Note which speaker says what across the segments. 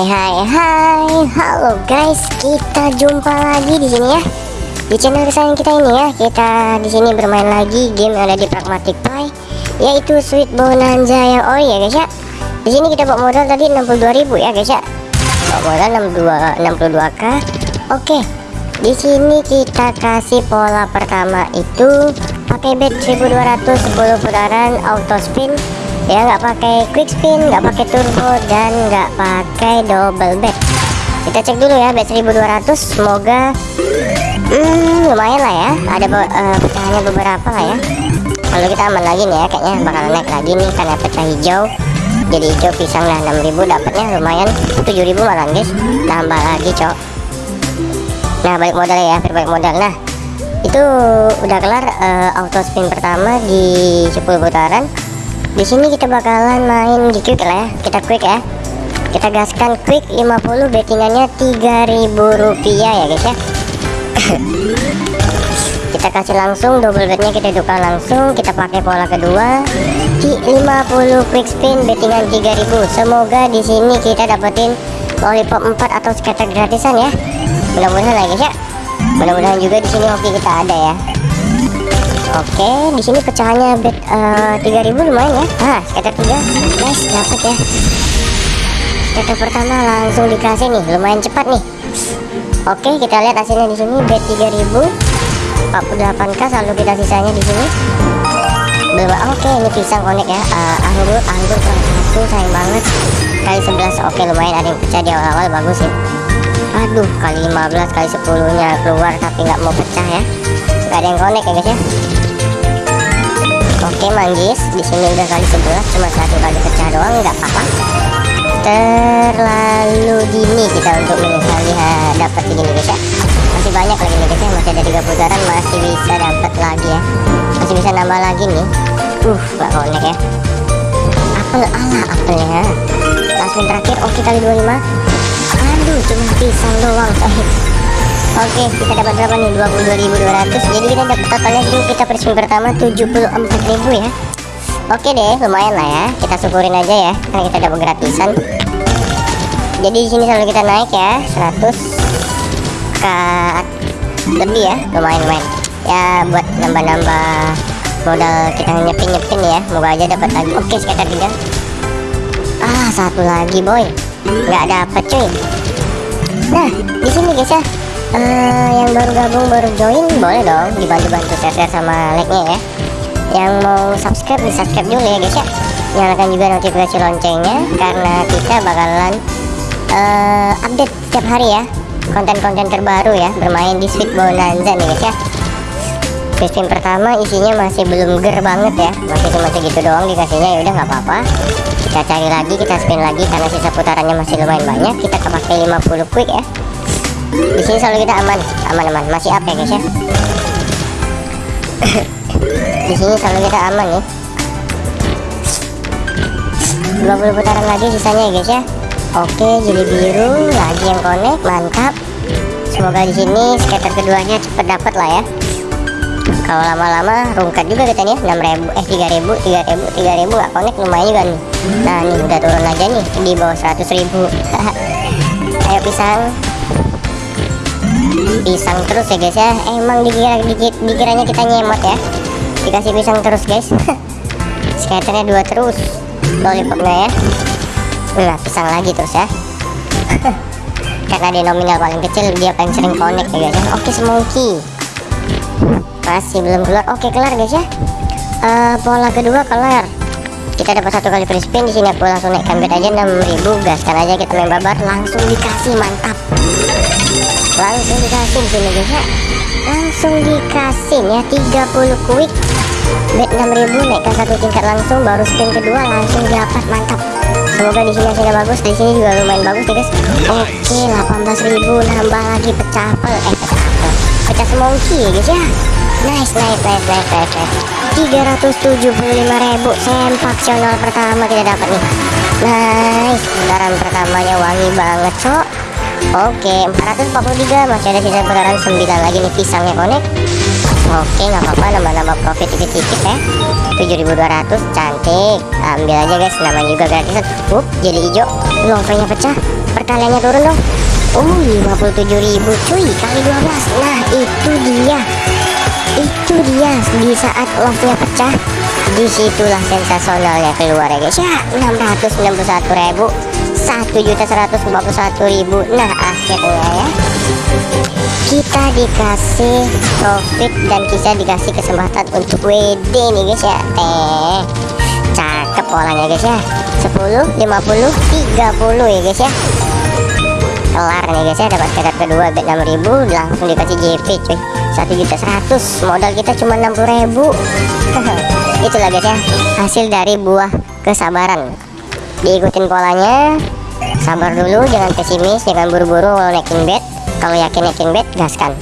Speaker 1: Hai hai hai, halo guys, kita jumpa lagi di sini ya di channel kesayangan kita ini ya. Kita di sini bermain lagi game yang ada di Pragmatic Play, yaitu Sweet Bonanza yang ori ya guys ya. Di sini kita bawa modal tadi 62.000 ya guys ya. Bawa modal 62 62k. Oke. Di sini kita kasih pola pertama itu pakai bet 1200 10 putaran auto spin ya nggak pakai quick spin nggak pakai turbo dan nggak pakai double bet kita cek dulu ya bet 1200 semoga hmm, lumayan lah ya. Ada uh, pecahannya beberapa lah ya. Kalau kita aman lagi nih ya kayaknya bakal naik lagi nih karena pecah hijau. Jadi hijau pisang lah 6000 dapatnya lumayan. 7000 malah guys. Tambah lagi cok. Nah balik modal ya berbalik modal. Nah itu udah kelar uh, auto spin pertama di 10 putaran di sini kita bakalan main di quick lah ya. Kita quick ya. Kita gaskan quick 50 bettingannya 3000 rupiah ya guys ya. Kita kasih langsung double betnya kita tukar langsung. Kita pakai pola kedua. Di 50 quick spin bettingan 3000 semoga di sini kita dapetin lollipop 4 atau skater gratisan ya. Mudah-mudahan lah guys ya. Mudah-mudahan juga di sini hoki kita ada ya Oke, di sini pecahannya bet uh, eh, 3000 lumayan ya. Ah, skater 3. Nice, dapat ya. Skater pertama langsung dikasih nih, lumayan cepat nih. Oke, kita lihat hasilnya di sini bet 3000. 48k selalu kita sisanya di sini. Belum oke, ini pisang konek ya. Uh, anggur, anggur kelas satu sayang banget. Kali 11. Oke, lumayan ada yang pecah di awal-awal bagus ya. Aduh, kali 15 kali 10 nya keluar tapi nggak mau pecah ya. Gak ada yang konek ya guys ya. Oke manggis, di sini udah kali 11 cuma satu kali pecah doang nggak apa-apa. Terlalu dini kita untuk menyesali dapat segini guys ya. Masih banyak lagi nih guys ya, masih ada tiga putaran masih bisa dapat lagi ya. Masih bisa nambah lagi nih. Uh, nggak konek ya. Apel ala apelnya. Langsung terakhir oke kali 25. Aduh, cuma pisang doang. Oke kita dapat berapa nih? 22.200 jadi kita dapat totalnya ini kita perspin pertama 74.000 ya. Oke deh lumayan lah ya. Kita syukurin aja ya karena kita dapat gratisan. Jadi di sini selalu kita naik ya 100 ke lebih ya lumayan lumayan. Ya buat nambah-nambah modal kita nyepin-nyepin ya. Moga aja dapat lagi. Oke sekitar tiga. Ah satu lagi boy. Nggak dapat cuy nah di sini guys ya. Uh, yang baru gabung baru join boleh dong dibantu-bantu share-share sama like-nya ya. Yang mau subscribe di subscribe dulu ya guys ya. Nyalakan juga notifikasi loncengnya karena kita bakalan uh, update setiap hari ya. Konten-konten terbaru ya bermain di Sweet Bonanza nih guys ya. Spin pertama isinya masih belum ger banget ya. Masih cuma segitu doang dikasihnya ya udah nggak apa-apa kita cari lagi kita spin lagi karena sisa putarannya masih lumayan banyak. Kita pakai 50 quick ya. Di sini selalu kita aman. Aman-aman masih up ya guys ya? Di sini selalu kita aman nih. 20 putaran lagi sisanya ya guys ya? Oke jadi biru. Lagi yang connect mantap. Semoga di sini skater keduanya cepet dapat lah ya kalau lama-lama rungkat juga kita nih 6000 eh 3000 3000 3000 gak connect lumayan juga nih. Nah ini udah turun aja nih di bawah 100.000 ayo pisang. Pisang terus ya guys ya. Emang dikira dikit dikiranya kita nyemot ya. Dikasih pisang terus guys. Skaternya dua terus. Lollipopnya ya. Nah pisang lagi terus ya. Karena dia nominal paling kecil dia paling sering connect ya guys ya. Oke semongki masih belum keluar. Oke kelar guys ya. Uh, pola kedua kelar. Kita dapat satu kali free spin di sini. Aku langsung naikkan bet aja 6000 gaskan aja kita main babar. Langsung dikasih mantap. Langsung dikasih sini guys ya. Langsung dikasih ya. 30 quick bet 6000 naikkan satu tingkat langsung. Baru spin kedua langsung dapat mantap. Semoga di sini hasilnya bagus. Di sini juga lumayan bagus ya guys. Oke 18.000 nambah lagi pecah apel eh pecah apel pecah semongki ya guys ya nice nice nice nice nice, nice. 375.000 sempaksional pertama kita dapat nih. Nice putaran pertamanya wangi banget cok. Oke 443 masih ada sisa putaran 9 lagi nih pisangnya konek oke nggak apa-apa nambah-nambah profit dikit-dikit ya. 7200 cantik. Ambil aja guys namanya juga gratisan up jadi hijau. Lompenya pecah perkaliannya turun dong. Oh 57.000 cuy kali 12 nah itu dia itu dia di saat love-nya pecah di situlah sensasionalnya keluar ya guys ya. 661.000 1.141.000 nah akhirnya ya. Kita dikasih profit dan kita dikasih kesempatan untuk WD nih guys ya. Eh cakep polanya guys ya. 10 50 30 ya guys ya kelar. Nih guys ya dapat tiket kedua bet 6000 langsung dikasih JP cuy. 1 juta 100 modal kita cuma 60000 itulah guys ya hasil dari buah kesabaran. Diikutin polanya. Sabar dulu jangan pesimis jangan buru-buru naikin bet. Kalau yakin naikin bet gaskan.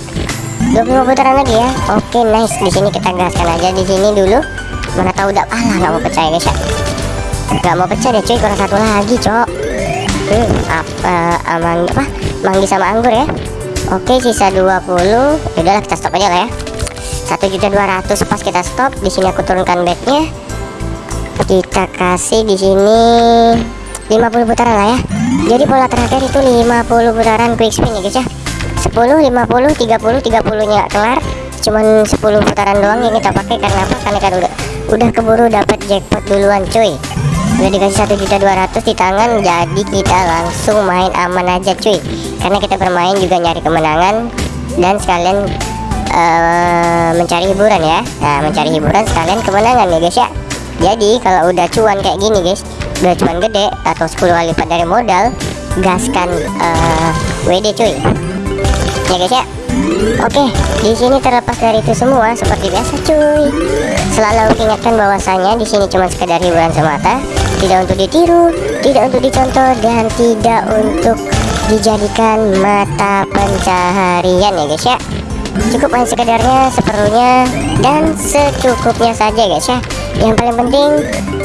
Speaker 1: 25 putaran lagi ya. Oke nice. Di sini kita gaskan aja. Di sini dulu. Mana tahu udah alah nggak mau percaya guys ya. Nggak mau pecah deh cuy. Kurang satu lagi cok hmm, apa amang apa? Manggi sama anggur ya. Oke sisa 20 udahlah kita stop aja lah ya. Satu juta dua ratus pas kita stop di sini aku turunkan bednya kita kasih di sini 50 putaran lah ya. Jadi pola terakhir itu 50 putaran quick spin ya guys ya. 10 50 30 30 nya kelar. Cuman 10 putaran doang yang kita pakai karena apa? Karena kan udah udah keburu dapat jackpot duluan cuy udah dikasih satu juta dua ratus di tangan jadi kita langsung main aman aja cuy. Karena kita bermain juga nyari kemenangan dan sekalian uh, mencari hiburan ya. Nah mencari hiburan sekalian kemenangan ya guys ya. Jadi kalau udah cuan kayak gini guys udah cuan gede atau 10 kali lipat dari modal gaskan uh, WD cuy. Ya guys ya. Oke, di sini terlepas dari itu semua seperti biasa cuy. Selalu ingatkan bahwasanya di sini cuma sekedar hiburan semata, tidak untuk ditiru, tidak untuk dicontoh dan tidak untuk dijadikan mata pencaharian ya guys ya. Cukup hanya sekedarnya seperlunya dan secukupnya saja guys ya. Yang paling penting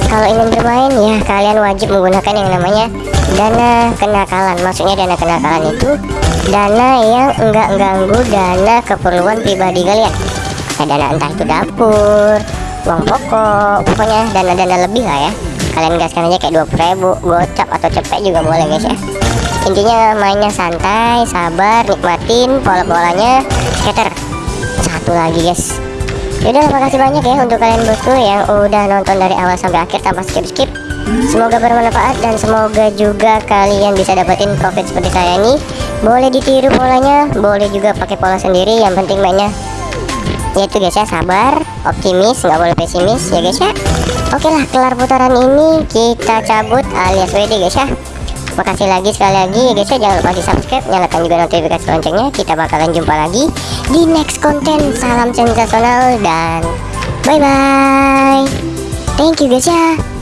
Speaker 1: kalau ingin bermain ya kalian wajib menggunakan yang namanya dana kenakalan. Maksudnya dana kenakalan itu dana yang enggak ganggu dana keperluan pribadi kalian. Ya dana entah itu dapur uang pokok pokoknya dana-dana lebih lah ya kalian gaskan aja kayak 20 ribu gocap atau cepet juga boleh guys ya. Intinya mainnya santai sabar nikmatin pola-polanya. Skater satu lagi guys. Yaudah makasih banyak ya untuk kalian bosku yang udah nonton dari awal sampai akhir tanpa skip-skip. Semoga bermanfaat dan semoga juga kalian bisa dapetin profit seperti saya ini. Boleh ditiru polanya, boleh juga pakai pola sendiri. Yang penting mainnya yaitu guys ya sabar, optimis, nggak boleh pesimis ya guys ya. Oke lah kelar putaran ini kita cabut alias WD guys ya. Makasih lagi sekali lagi ya guys ya Jangan lupa di subscribe Nyalakan juga notifikasi loncengnya. Kita bakalan jumpa lagi Di next konten Salam sensasional Dan Bye bye Thank you guys ya